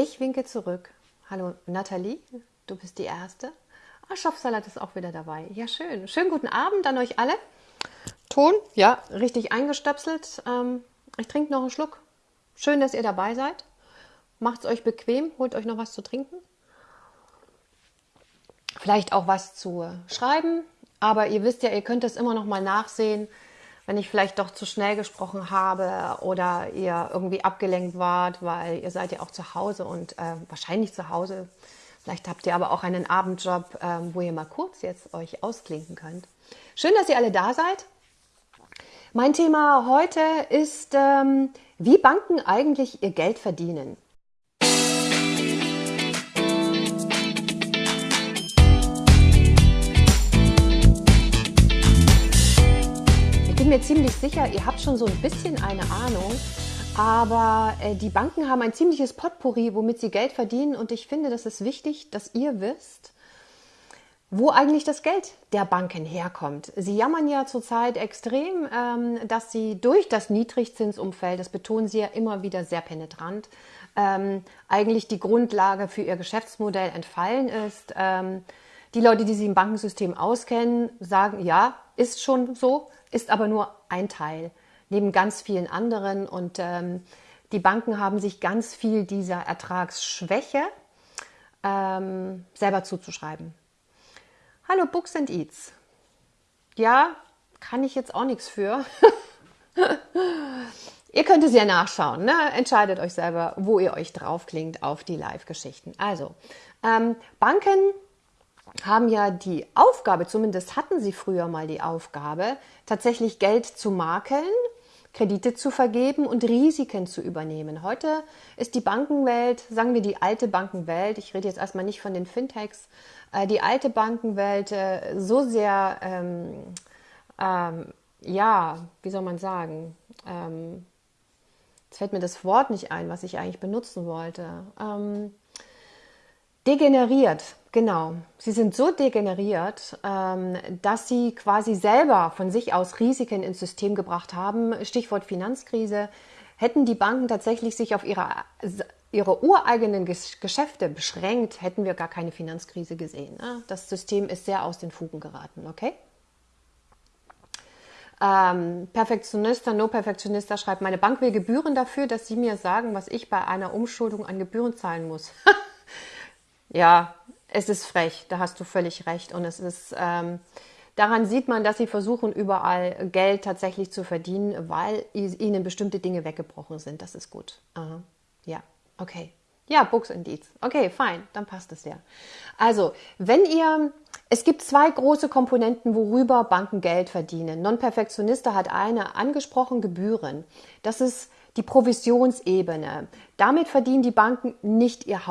Ich winke zurück. Hallo Nathalie, du bist die Erste. Ah, Schopfsalat ist auch wieder dabei. Ja, schön. Schönen guten Abend an euch alle. Ton, ja, richtig eingestöpselt. Ähm, ich trinke noch einen Schluck. Schön, dass ihr dabei seid. Macht es euch bequem, holt euch noch was zu trinken. Vielleicht auch was zu schreiben. Aber ihr wisst ja, ihr könnt es immer noch mal nachsehen, wenn ich vielleicht doch zu schnell gesprochen habe oder ihr irgendwie abgelenkt wart, weil ihr seid ja auch zu Hause und äh, wahrscheinlich zu Hause Vielleicht habt ihr aber auch einen Abendjob, ähm, wo ihr mal kurz jetzt euch ausklinken könnt. Schön, dass ihr alle da seid. Mein Thema heute ist, ähm, wie Banken eigentlich ihr Geld verdienen. Bin mir ziemlich sicher, ihr habt schon so ein bisschen eine Ahnung, aber äh, die Banken haben ein ziemliches Potpourri, womit sie Geld verdienen. Und ich finde, das ist wichtig, dass ihr wisst, wo eigentlich das Geld der Banken herkommt. Sie jammern ja zurzeit extrem, ähm, dass sie durch das Niedrigzinsumfeld, das betonen sie ja immer wieder sehr penetrant, ähm, eigentlich die Grundlage für ihr Geschäftsmodell entfallen ist. Ähm, die Leute, die sich im Bankensystem auskennen, sagen, ja, ist schon so, ist aber nur ein Teil neben ganz vielen anderen. Und ähm, die Banken haben sich ganz viel dieser Ertragsschwäche ähm, selber zuzuschreiben. Hallo Books and Eats. Ja, kann ich jetzt auch nichts für. ihr könnt es ja nachschauen. Ne? Entscheidet euch selber, wo ihr euch draufklingt auf die Live-Geschichten. Also, ähm, Banken haben ja die Aufgabe, zumindest hatten sie früher mal die Aufgabe, tatsächlich Geld zu makeln Kredite zu vergeben und Risiken zu übernehmen. Heute ist die Bankenwelt, sagen wir die alte Bankenwelt, ich rede jetzt erstmal nicht von den Fintechs, äh, die alte Bankenwelt äh, so sehr, ähm, ähm, ja, wie soll man sagen, ähm, jetzt fällt mir das Wort nicht ein, was ich eigentlich benutzen wollte. Ähm, degeneriert, genau. Sie sind so degeneriert, ähm, dass sie quasi selber von sich aus Risiken ins System gebracht haben. Stichwort Finanzkrise. Hätten die Banken tatsächlich sich auf ihre, ihre ureigenen Geschäfte beschränkt, hätten wir gar keine Finanzkrise gesehen. Ne? Das System ist sehr aus den Fugen geraten, okay? Ähm, Perfektionista, No Perfektionista schreibt, meine Bank will Gebühren dafür, dass sie mir sagen, was ich bei einer Umschuldung an Gebühren zahlen muss. ja, es ist frech, da hast du völlig recht. Und es ist, ähm, daran sieht man, dass sie versuchen, überall Geld tatsächlich zu verdienen, weil ihnen bestimmte Dinge weggebrochen sind. Das ist gut. Aha. Ja, okay. Ja, Books and Deeds. Okay, fein, dann passt es ja. Also, wenn ihr, es gibt zwei große Komponenten, worüber Banken Geld verdienen. Non-Perfektionista hat eine angesprochen, Gebühren. Das ist die Provisionsebene. Damit verdienen die Banken nicht ihr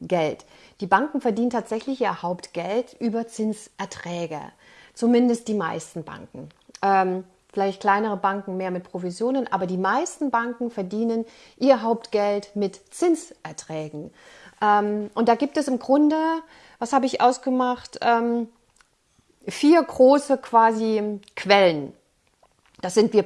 Hauptgeld. Die Banken verdienen tatsächlich ihr Hauptgeld über Zinserträge. Zumindest die meisten Banken. Ähm, vielleicht kleinere Banken mehr mit Provisionen, aber die meisten Banken verdienen ihr Hauptgeld mit Zinserträgen. Ähm, und da gibt es im Grunde, was habe ich ausgemacht, ähm, vier große quasi Quellen. Das sind wir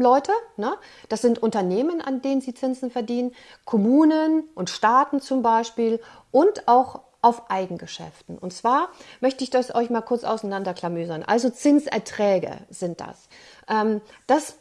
Privatleute, ne? das sind Unternehmen, an denen sie Zinsen verdienen, Kommunen und Staaten zum Beispiel und auch auf Eigengeschäften. Und zwar möchte ich das euch mal kurz auseinanderklamüsern. Also Zinserträge sind das. Ähm, das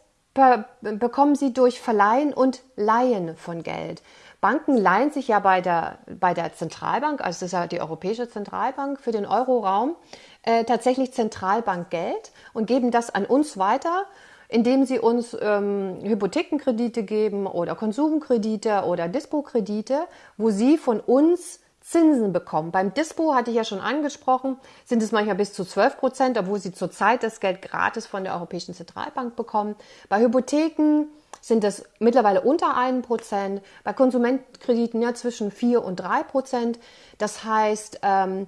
bekommen sie durch Verleihen und Leihen von Geld. Banken leihen sich ja bei der, bei der Zentralbank, also das ist ja die Europäische Zentralbank für den Euroraum, äh, tatsächlich Zentralbankgeld und geben das an uns weiter, indem sie uns ähm, Hypothekenkredite geben oder Konsumkredite oder Dispo-Kredite, wo sie von uns Zinsen bekommen. Beim Dispo hatte ich ja schon angesprochen, sind es manchmal bis zu 12 Prozent, obwohl sie zurzeit das Geld gratis von der Europäischen Zentralbank bekommen. Bei Hypotheken sind es mittlerweile unter einem Prozent, bei Konsumentenkrediten ja zwischen vier und drei Prozent. Das heißt, ähm,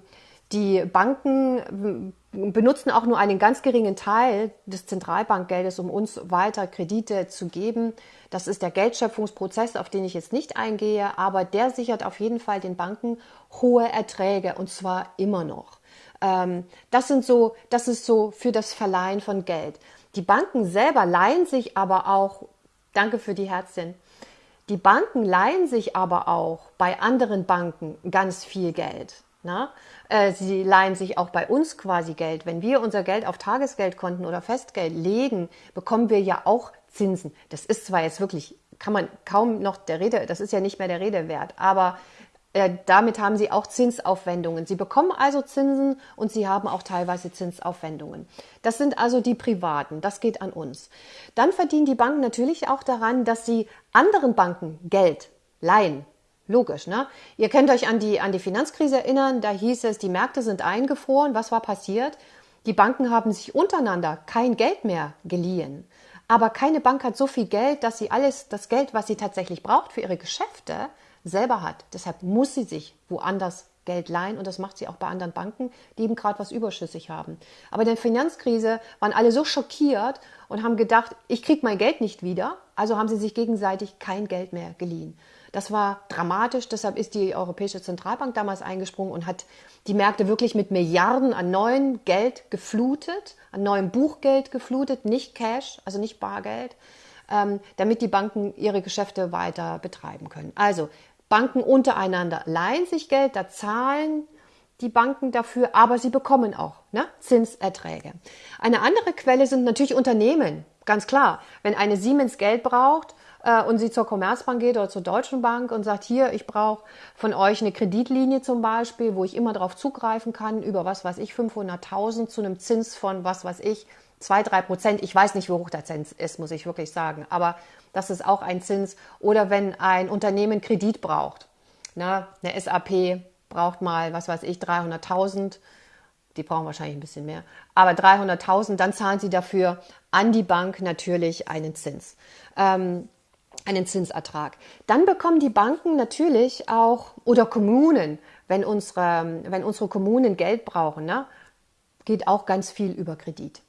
die Banken benutzen auch nur einen ganz geringen Teil des Zentralbankgeldes, um uns weiter Kredite zu geben. Das ist der Geldschöpfungsprozess, auf den ich jetzt nicht eingehe, aber der sichert auf jeden Fall den Banken hohe Erträge und zwar immer noch. Ähm, das sind so, das ist so für das Verleihen von Geld. Die Banken selber leihen sich aber auch, danke für die Herzchen, Die Banken leihen sich aber auch bei anderen Banken ganz viel Geld. Na? Äh, sie leihen sich auch bei uns quasi Geld. Wenn wir unser Geld auf Tagesgeldkonten oder Festgeld legen, bekommen wir ja auch Zinsen. Das ist zwar jetzt wirklich, kann man kaum noch der Rede, das ist ja nicht mehr der Rede wert, aber äh, damit haben sie auch Zinsaufwendungen. Sie bekommen also Zinsen und sie haben auch teilweise Zinsaufwendungen. Das sind also die Privaten, das geht an uns. Dann verdienen die Banken natürlich auch daran, dass sie anderen Banken Geld leihen. Logisch, ne? Ihr könnt euch an die, an die Finanzkrise erinnern, da hieß es, die Märkte sind eingefroren. Was war passiert? Die Banken haben sich untereinander kein Geld mehr geliehen. Aber keine Bank hat so viel Geld, dass sie alles, das Geld, was sie tatsächlich braucht für ihre Geschäfte, selber hat. Deshalb muss sie sich woanders Geld leihen und das macht sie auch bei anderen Banken, die eben gerade was überschüssig haben. Aber in der Finanzkrise waren alle so schockiert und haben gedacht, ich kriege mein Geld nicht wieder, also haben sie sich gegenseitig kein Geld mehr geliehen. Das war dramatisch, deshalb ist die Europäische Zentralbank damals eingesprungen und hat die Märkte wirklich mit Milliarden an neuem Geld geflutet, an neuem Buchgeld geflutet, nicht Cash, also nicht Bargeld, ähm, damit die Banken ihre Geschäfte weiter betreiben können. Also Banken untereinander leihen sich Geld, da zahlen die Banken dafür, aber sie bekommen auch ne, Zinserträge. Eine andere Quelle sind natürlich Unternehmen, ganz klar. Wenn eine Siemens Geld braucht äh, und sie zur Commerzbank geht oder zur Deutschen Bank und sagt, hier, ich brauche von euch eine Kreditlinie zum Beispiel, wo ich immer darauf zugreifen kann, über was weiß ich, 500.000 zu einem Zins von was weiß ich, 2, 3 Prozent. Ich weiß nicht, wie hoch der Zins ist, muss ich wirklich sagen. Aber das ist auch ein Zins. Oder wenn ein Unternehmen Kredit braucht. Ne? Eine SAP braucht mal, was weiß ich, 300.000. Die brauchen wahrscheinlich ein bisschen mehr. Aber 300.000, dann zahlen sie dafür an die Bank natürlich einen Zins. Ähm, einen Zinsertrag. Dann bekommen die Banken natürlich auch oder Kommunen, wenn unsere, wenn unsere Kommunen Geld brauchen, ne, geht auch ganz viel über Kredit.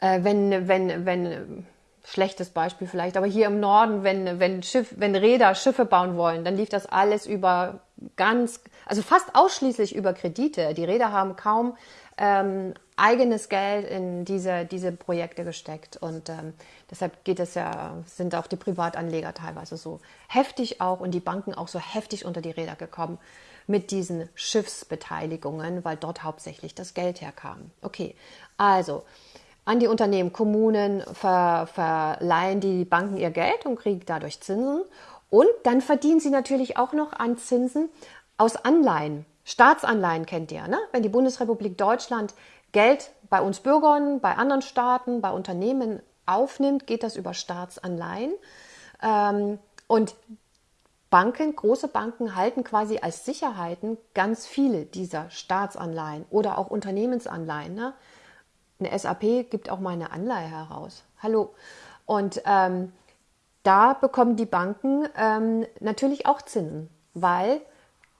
Äh, wenn, wenn, wenn, schlechtes Beispiel vielleicht, aber hier im Norden, wenn, wenn, Schiff, wenn Räder Schiffe bauen wollen, dann lief das alles über ganz, also fast ausschließlich über Kredite. Die Räder haben kaum ähm, eigenes Geld in diese, diese Projekte gesteckt und ähm, deshalb geht es ja, sind auch die Privatanleger teilweise so heftig auch und die Banken auch so heftig unter die Räder gekommen mit diesen Schiffsbeteiligungen, weil dort hauptsächlich das Geld herkam. Okay, also an die Unternehmen, Kommunen ver, verleihen die Banken ihr Geld und kriegen dadurch Zinsen. Und dann verdienen sie natürlich auch noch an Zinsen aus Anleihen. Staatsanleihen kennt ihr, ne? Wenn die Bundesrepublik Deutschland Geld bei uns Bürgern, bei anderen Staaten, bei Unternehmen aufnimmt, geht das über Staatsanleihen. Ähm, und Banken, große Banken halten quasi als Sicherheiten ganz viele dieser Staatsanleihen oder auch Unternehmensanleihen. Ne? Eine SAP gibt auch mal eine Anleihe heraus. Hallo. Und ähm, da bekommen die Banken ähm, natürlich auch Zinsen, weil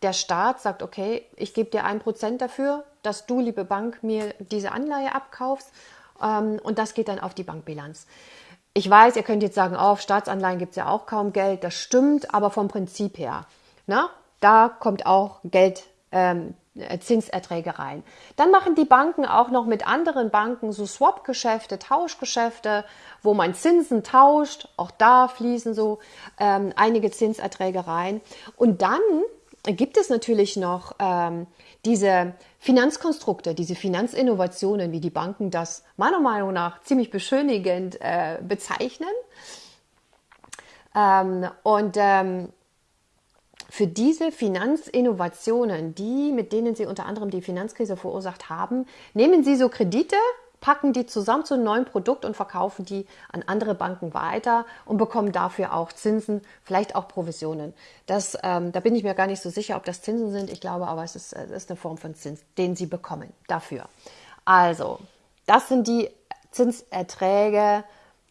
der Staat sagt, okay, ich gebe dir ein Prozent dafür, dass du, liebe Bank, mir diese Anleihe abkaufst ähm, und das geht dann auf die Bankbilanz. Ich weiß, ihr könnt jetzt sagen, oh, auf Staatsanleihen gibt es ja auch kaum Geld, das stimmt, aber vom Prinzip her, na, da kommt auch Geld ähm, äh, Zinserträge rein. Dann machen die Banken auch noch mit anderen Banken so Swap-Geschäfte, Tauschgeschäfte, wo man Zinsen tauscht. Auch da fließen so ähm, einige Zinserträge rein. Und dann gibt es natürlich noch ähm, diese Finanzkonstrukte, diese Finanzinnovationen, wie die Banken das meiner Meinung nach ziemlich beschönigend äh, bezeichnen. Ähm, und ähm, für diese Finanzinnovationen, die, mit denen Sie unter anderem die Finanzkrise verursacht haben, nehmen Sie so Kredite, packen die zusammen zu einem neuen Produkt und verkaufen die an andere Banken weiter und bekommen dafür auch Zinsen, vielleicht auch Provisionen. Das, ähm, da bin ich mir gar nicht so sicher, ob das Zinsen sind. Ich glaube aber, es ist, es ist eine Form von Zins, den Sie bekommen dafür. Also, das sind die Zinserträge,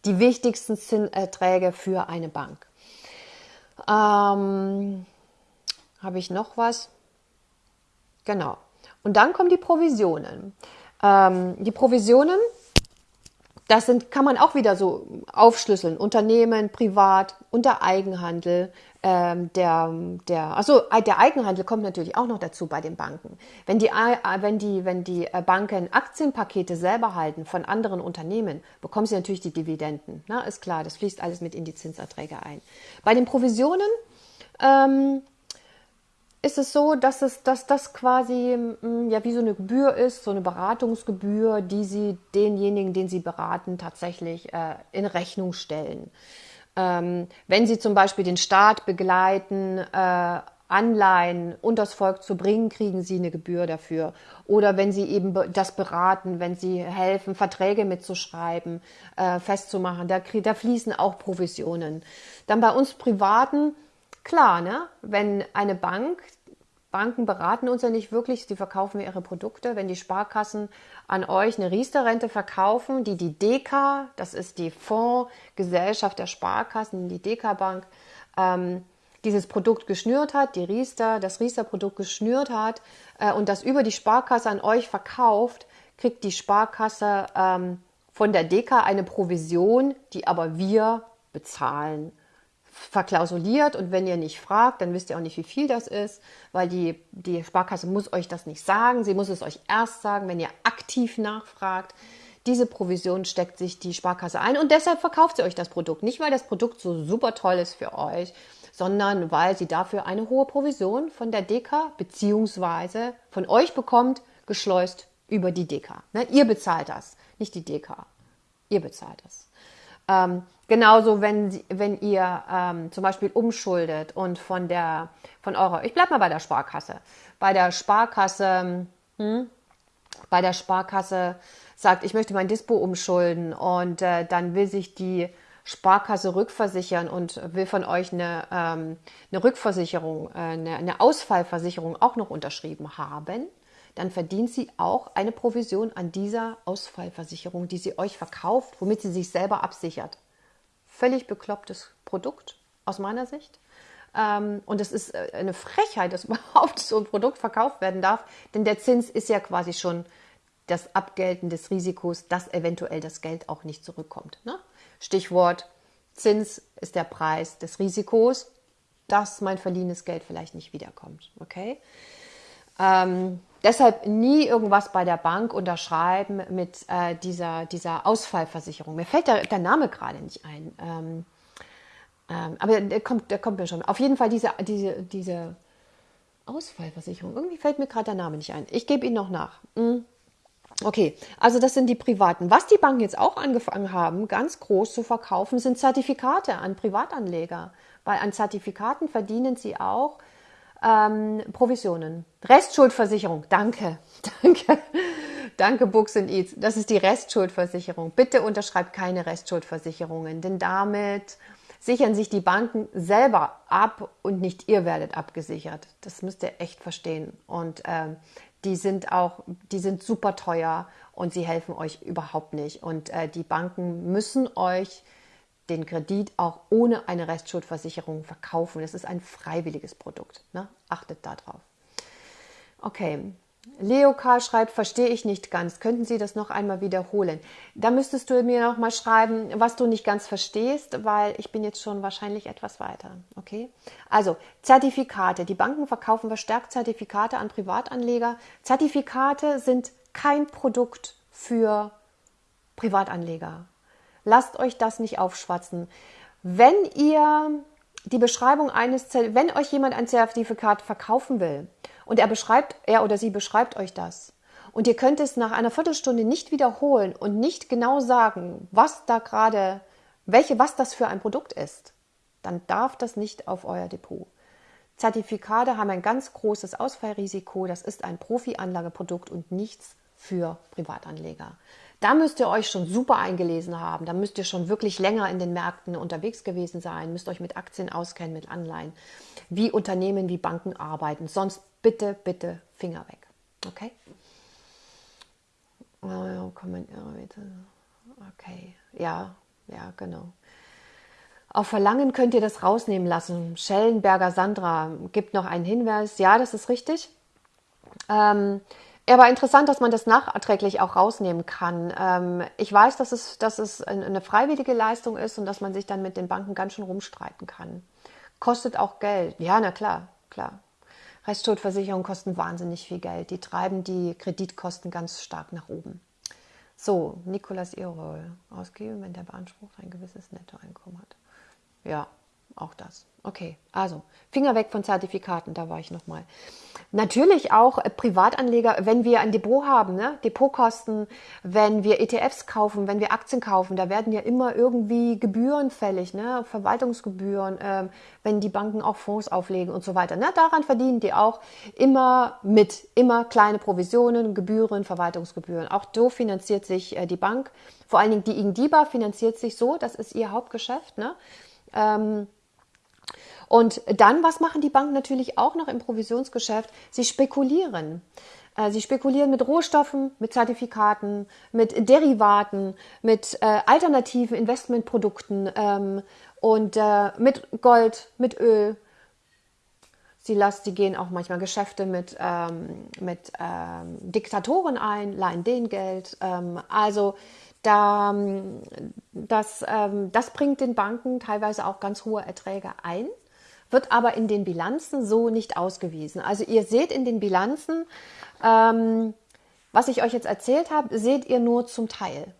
die wichtigsten Zinserträge für eine Bank. Ähm, habe ich noch was? Genau. Und dann kommen die Provisionen. Ähm, die Provisionen, das sind, kann man auch wieder so aufschlüsseln. Unternehmen, privat, unter Eigenhandel, ähm, der, der, also der Eigenhandel kommt natürlich auch noch dazu bei den Banken. Wenn die, äh, wenn die, wenn die äh, Banken Aktienpakete selber halten von anderen Unternehmen, bekommen sie natürlich die Dividenden. Na, ist klar, das fließt alles mit in die Zinserträge ein. Bei den Provisionen ähm, ist es so, dass es, dass das quasi mm, ja wie so eine Gebühr ist, so eine Beratungsgebühr, die Sie denjenigen, den Sie beraten, tatsächlich äh, in Rechnung stellen. Ähm, wenn Sie zum Beispiel den Staat begleiten, äh, Anleihen unters Volk zu bringen, kriegen Sie eine Gebühr dafür. Oder wenn Sie eben das beraten, wenn Sie helfen, Verträge mitzuschreiben, äh, festzumachen, da, da fließen auch Provisionen. Dann bei uns Privaten Klar, ne? wenn eine Bank, Banken beraten uns ja nicht wirklich, die verkaufen ihre Produkte. Wenn die Sparkassen an euch eine Riester-Rente verkaufen, die die DK, das ist die Fondsgesellschaft der Sparkassen, die DK Bank, ähm, dieses Produkt geschnürt hat, die Riester, das Riester-Produkt geschnürt hat äh, und das über die Sparkasse an euch verkauft, kriegt die Sparkasse ähm, von der DK eine Provision, die aber wir bezahlen verklausuliert und wenn ihr nicht fragt, dann wisst ihr auch nicht, wie viel das ist, weil die, die Sparkasse muss euch das nicht sagen. Sie muss es euch erst sagen, wenn ihr aktiv nachfragt. Diese Provision steckt sich die Sparkasse ein und deshalb verkauft sie euch das Produkt. Nicht, weil das Produkt so super toll ist für euch, sondern weil sie dafür eine hohe Provision von der DK beziehungsweise von euch bekommt, geschleust über die DK. Ne? Ihr bezahlt das, nicht die DK. Ihr bezahlt das. Ähm, genauso, wenn, wenn ihr ähm, zum Beispiel umschuldet und von der, von eurer, ich bleibe mal bei der Sparkasse, bei der Sparkasse, hm, bei der Sparkasse sagt, ich möchte mein Dispo umschulden und äh, dann will sich die Sparkasse rückversichern und will von euch eine, ähm, eine Rückversicherung, äh, eine, eine Ausfallversicherung auch noch unterschrieben haben, dann verdient sie auch eine Provision an dieser Ausfallversicherung, die sie euch verkauft, womit sie sich selber absichert. Völlig beklopptes Produkt aus meiner Sicht. Ähm, und es ist äh, eine Frechheit, dass überhaupt so ein Produkt verkauft werden darf, denn der Zins ist ja quasi schon das Abgelten des Risikos, dass eventuell das Geld auch nicht zurückkommt. Ne? Stichwort Zins ist der Preis des Risikos, dass mein verliehenes Geld vielleicht nicht wiederkommt. Okay? Ähm, deshalb nie irgendwas bei der Bank unterschreiben mit äh, dieser, dieser Ausfallversicherung. Mir fällt der, der Name gerade nicht ein. Ähm, ähm, aber der kommt, der kommt mir schon. Auf jeden Fall diese, diese, diese Ausfallversicherung. Irgendwie fällt mir gerade der Name nicht ein. Ich gebe ihn noch nach. Hm. Okay, also das sind die privaten. Was die Banken jetzt auch angefangen haben, ganz groß zu verkaufen, sind Zertifikate an Privatanleger. Weil an Zertifikaten verdienen sie auch ähm, Provisionen. Restschuldversicherung. Danke. Danke. Danke, Books and Eats. Das ist die Restschuldversicherung. Bitte unterschreibt keine Restschuldversicherungen, denn damit sichern sich die Banken selber ab und nicht ihr werdet abgesichert. Das müsst ihr echt verstehen. Und ähm, die sind auch, die sind super teuer und sie helfen euch überhaupt nicht. Und äh, die Banken müssen euch den Kredit auch ohne eine Restschuldversicherung verkaufen. Es ist ein freiwilliges Produkt. Ne? Achtet darauf. Okay. Leo Karl schreibt, verstehe ich nicht ganz. Könnten Sie das noch einmal wiederholen? Da müsstest du mir noch mal schreiben, was du nicht ganz verstehst, weil ich bin jetzt schon wahrscheinlich etwas weiter. Okay? Also, Zertifikate. Die Banken verkaufen verstärkt Zertifikate an Privatanleger. Zertifikate sind kein Produkt für Privatanleger. Lasst euch das nicht aufschwatzen. Wenn ihr die Beschreibung eines, wenn euch jemand ein Zertifikat verkaufen will und er beschreibt, er oder sie beschreibt euch das und ihr könnt es nach einer Viertelstunde nicht wiederholen und nicht genau sagen, was da gerade, welche, was das für ein Produkt ist, dann darf das nicht auf euer Depot. Zertifikate haben ein ganz großes Ausfallrisiko. Das ist ein Profi-Anlageprodukt und nichts für Privatanleger. Da müsst ihr euch schon super eingelesen haben. Da müsst ihr schon wirklich länger in den Märkten unterwegs gewesen sein, müsst euch mit Aktien auskennen, mit Anleihen, wie Unternehmen, wie Banken arbeiten. Sonst bitte, bitte Finger weg. Okay? Oh, okay, ja, ja, genau. Auf Verlangen könnt ihr das rausnehmen lassen. Schellenberger Sandra gibt noch einen Hinweis. Ja, das ist richtig. Ähm, Ja, aber interessant, dass man das nachträglich auch rausnehmen kann. Ähm, ich weiß, dass es, dass es eine freiwillige Leistung ist und dass man sich dann mit den Banken ganz schön rumstreiten kann. Kostet auch Geld. Ja, na klar, klar. Rechtsschuldversicherungen kosten wahnsinnig viel Geld. Die treiben die Kreditkosten ganz stark nach oben. So, Nikolas Irol. Ausgeben, wenn der beansprucht ein gewisses Nettoeinkommen hat. Ja, auch das. Okay, also Finger weg von Zertifikaten, da war ich nochmal. Natürlich auch äh, Privatanleger, wenn wir ein Depot haben, ne? Depotkosten, wenn wir ETFs kaufen, wenn wir Aktien kaufen, da werden ja immer irgendwie Gebühren fällig, ne? Verwaltungsgebühren, ähm, wenn die Banken auch Fonds auflegen und so weiter. Ne? Daran verdienen die auch immer mit, immer kleine Provisionen, Gebühren, Verwaltungsgebühren. Auch so finanziert sich äh, die Bank. Vor allen Dingen die Ingdiba finanziert sich so, das ist ihr Hauptgeschäft. Ne? Ähm, und dann, was machen die Banken natürlich auch noch im Provisionsgeschäft? Sie spekulieren. Äh, sie spekulieren mit Rohstoffen, mit Zertifikaten, mit Derivaten, mit äh, alternativen Investmentprodukten ähm, und äh, mit Gold, mit Öl. Sie, lassen, sie gehen auch manchmal Geschäfte mit, ähm, mit ähm, Diktatoren ein, leihen denen Geld. Ähm, also da, das, ähm, das bringt den Banken teilweise auch ganz hohe Erträge ein wird aber in den Bilanzen so nicht ausgewiesen. Also ihr seht in den Bilanzen, ähm, was ich euch jetzt erzählt habe, seht ihr nur zum Teil.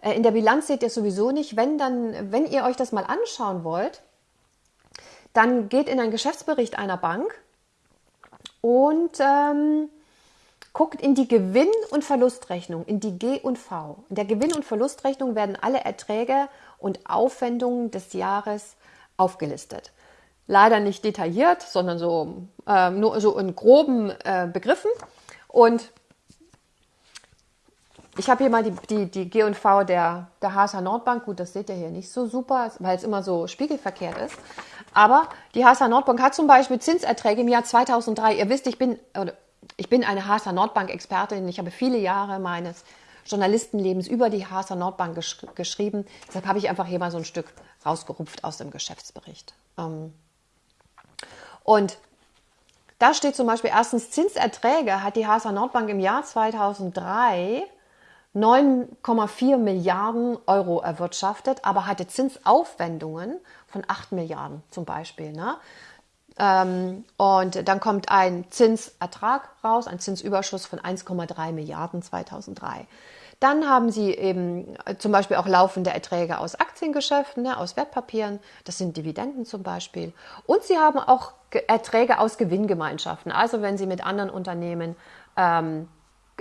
Äh, in der Bilanz seht ihr sowieso nicht. Wenn, dann, wenn ihr euch das mal anschauen wollt, dann geht in einen Geschäftsbericht einer Bank und ähm, guckt in die Gewinn- und Verlustrechnung, in die G und V. In der Gewinn- und Verlustrechnung werden alle Erträge und Aufwendungen des Jahres aufgelistet leider nicht detailliert, sondern so äh, nur so in groben äh, Begriffen. Und ich habe hier mal die, die, die G&V der, der HSH Nordbank. Gut, das seht ihr hier nicht so super, weil es immer so spiegelverkehrt ist. Aber die HSH Nordbank hat zum Beispiel Zinserträge im Jahr 2003. Ihr wisst, ich bin, ich bin eine HSH Nordbank-Expertin. Ich habe viele Jahre meines Journalistenlebens über die HSH Nordbank gesch geschrieben. Deshalb habe ich einfach hier mal so ein Stück rausgerupft aus dem Geschäftsbericht. Ähm, und da steht zum Beispiel erstens Zinserträge hat die HSA Nordbank im Jahr 2003 9,4 Milliarden Euro erwirtschaftet, aber hatte Zinsaufwendungen von 8 Milliarden zum Beispiel. Ne? Ähm, und dann kommt ein Zinsertrag raus, ein Zinsüberschuss von 1,3 Milliarden 2003. Dann haben Sie eben äh, zum Beispiel auch laufende Erträge aus Aktiengeschäften, ne, aus Wertpapieren. Das sind Dividenden zum Beispiel. Und Sie haben auch Erträge aus Gewinngemeinschaften. Also wenn Sie mit anderen Unternehmen, ähm,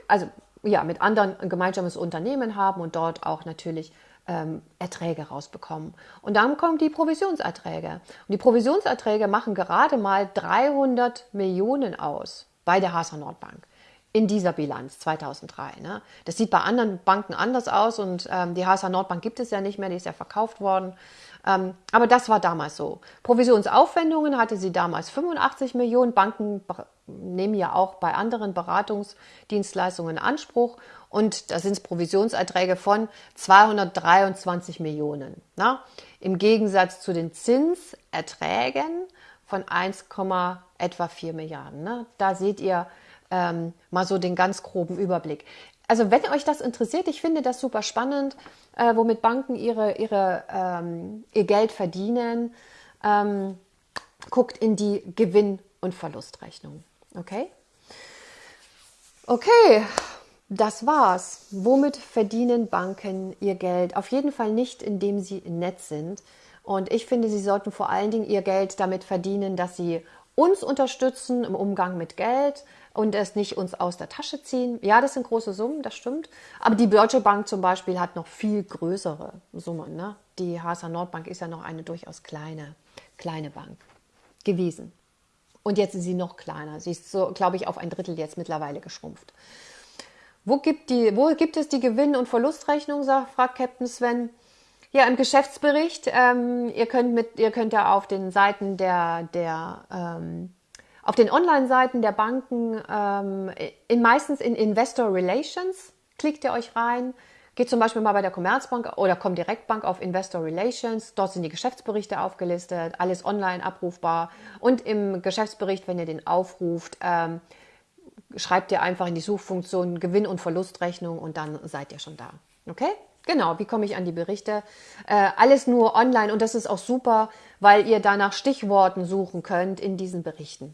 also ja, mit anderen ein gemeinsames Unternehmen haben und dort auch natürlich ähm, Erträge rausbekommen. Und dann kommen die Provisionserträge. Und die Provisionserträge machen gerade mal 300 Millionen aus bei der HSH Nordbank in dieser Bilanz 2003. Ne? Das sieht bei anderen Banken anders aus und ähm, die HSH Nordbank gibt es ja nicht mehr, die ist ja verkauft worden. Ähm, aber das war damals so. Provisionsaufwendungen hatte sie damals 85 Millionen. Banken nehmen ja auch bei anderen Beratungsdienstleistungen Anspruch und da sind es Provisionserträge von 223 Millionen. Ne? Im Gegensatz zu den Zinserträgen von 1, etwa 4 Milliarden. Ne? Da seht ihr, ähm, mal so den ganz groben Überblick. Also wenn euch das interessiert, ich finde das super spannend, äh, womit Banken ihre, ihre, ähm, ihr Geld verdienen. Ähm, guckt in die Gewinn- und Verlustrechnung. Okay? Okay, das war's. Womit verdienen Banken ihr Geld? Auf jeden Fall nicht, indem sie nett sind. Und ich finde, sie sollten vor allen Dingen ihr Geld damit verdienen, dass sie uns unterstützen im Umgang mit Geld, und es nicht uns aus der Tasche ziehen. Ja, das sind große Summen, das stimmt. Aber die Deutsche Bank zum Beispiel hat noch viel größere Summen. Ne? Die HSA Nordbank ist ja noch eine durchaus kleine, kleine Bank gewesen. Und jetzt ist sie noch kleiner. Sie ist so, glaube ich, auf ein Drittel jetzt mittlerweile geschrumpft. Wo gibt, die, wo gibt es die Gewinn- und Verlustrechnung, sagt, fragt Captain Sven. Ja, im Geschäftsbericht. Ähm, ihr, könnt mit, ihr könnt ja auf den Seiten der, der ähm, auf den Online-Seiten der Banken, ähm, in, meistens in Investor Relations, klickt ihr euch rein, geht zum Beispiel mal bei der Commerzbank oder Comdirect auf Investor Relations, dort sind die Geschäftsberichte aufgelistet, alles online abrufbar und im Geschäftsbericht, wenn ihr den aufruft, ähm, schreibt ihr einfach in die Suchfunktion Gewinn- und Verlustrechnung und dann seid ihr schon da. Okay? Genau, wie komme ich an die Berichte? Äh, alles nur online und das ist auch super, weil ihr da nach Stichworten suchen könnt in diesen Berichten.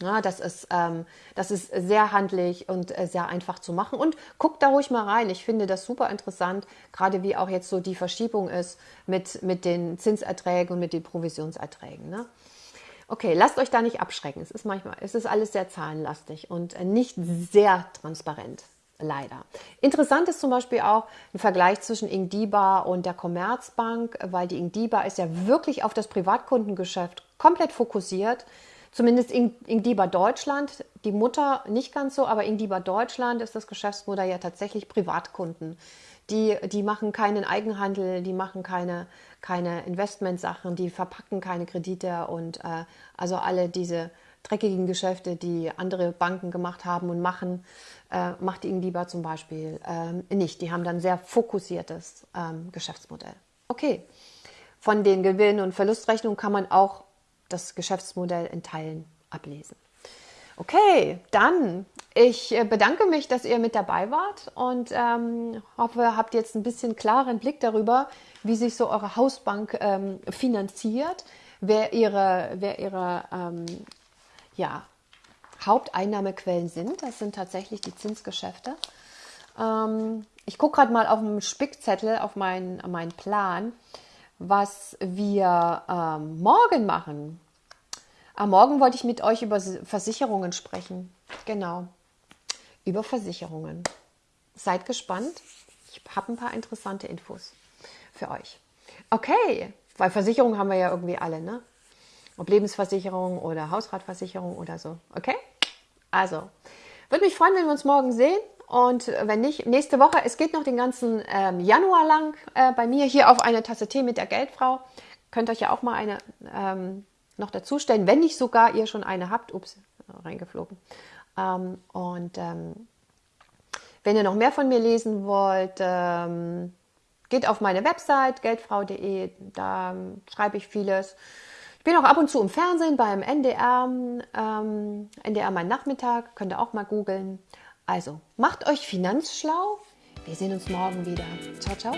Ja, das ist, ähm, das ist sehr handlich und äh, sehr einfach zu machen. Und guckt da ruhig mal rein. Ich finde das super interessant, gerade wie auch jetzt so die Verschiebung ist mit, mit den Zinserträgen und mit den Provisionserträgen. Ne? Okay, lasst euch da nicht abschrecken. Es ist manchmal, es ist alles sehr zahlenlastig und äh, nicht sehr transparent. Leider. Interessant ist zum Beispiel auch ein Vergleich zwischen Ingdiba und der Commerzbank, weil die Ingdiba ist ja wirklich auf das Privatkundengeschäft komplett fokussiert. Zumindest Ingdiba Deutschland, die Mutter nicht ganz so, aber Ingdiba Deutschland ist das Geschäftsmodell ja tatsächlich Privatkunden. Die, die machen keinen Eigenhandel, die machen keine, keine Investmentsachen, die verpacken keine Kredite und äh, also alle diese dreckigen Geschäfte, die andere Banken gemacht haben und machen, äh, macht Ingdiba zum Beispiel ähm, nicht. Die haben dann sehr fokussiertes ähm, Geschäftsmodell. Okay, von den Gewinn- und Verlustrechnungen kann man auch das Geschäftsmodell in Teilen ablesen. Okay, dann ich äh, bedanke mich, dass ihr mit dabei wart und ähm, hoffe, habt jetzt ein bisschen klaren Blick darüber, wie sich so eure Hausbank ähm, finanziert, wer ihre, wer ihre ähm, ja, Haupteinnahmequellen sind. Das sind tatsächlich die Zinsgeschäfte. Ähm, ich gucke gerade mal auf dem Spickzettel, auf meinen, meinen Plan, was wir ähm, morgen machen. Am Morgen wollte ich mit euch über Versicherungen sprechen. Genau, über Versicherungen. Seid gespannt. Ich habe ein paar interessante Infos für euch. Okay, weil Versicherungen haben wir ja irgendwie alle, ne? Ob Lebensversicherung oder Hausratversicherung oder so. Okay? Also, würde mich freuen, wenn wir uns morgen sehen. Und wenn nicht, nächste Woche, es geht noch den ganzen ähm, Januar lang äh, bei mir hier auf eine Tasse Tee mit der Geldfrau. Könnt euch ja auch mal eine ähm, noch dazustellen, wenn nicht sogar ihr schon eine habt. Ups, reingeflogen. Ähm, und ähm, wenn ihr noch mehr von mir lesen wollt, ähm, geht auf meine Website geldfrau.de, da ähm, schreibe ich vieles. Ich bin auch ab und zu im Fernsehen beim NDR, NDR mein Nachmittag, könnt ihr auch mal googeln. Also macht euch finanzschlau. Wir sehen uns morgen wieder. Ciao, ciao.